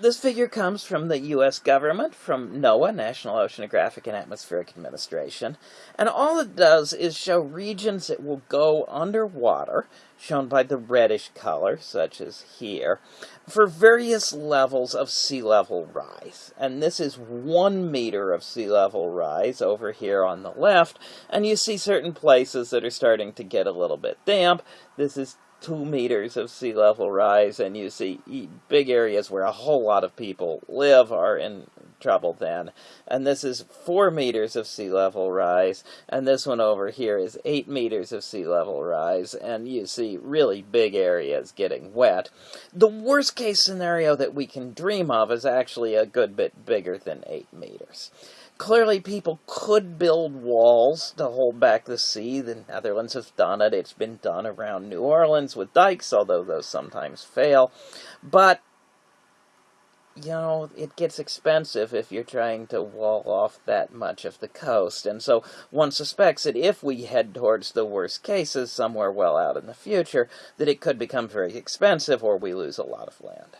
This figure comes from the U.S. government, from NOAA, National Oceanographic and Atmospheric Administration, and all it does is show regions that will go underwater, shown by the reddish color, such as here, for various levels of sea level rise. And this is one meter of sea level rise over here on the left, and you see certain places that are starting to get a little bit damp. This is two meters of sea level rise, and you see big areas where a whole lot of people live are in trouble then. And this is four meters of sea level rise, and this one over here is eight meters of sea level rise, and you see really big areas getting wet. The worst case scenario that we can dream of is actually a good bit bigger than eight meters. Clearly, people could build walls to hold back the sea. The Netherlands has done it. It's been done around New Orleans with dikes, although those sometimes fail. But, you know, it gets expensive if you're trying to wall off that much of the coast. And so one suspects that if we head towards the worst cases somewhere well out in the future, that it could become very expensive or we lose a lot of land.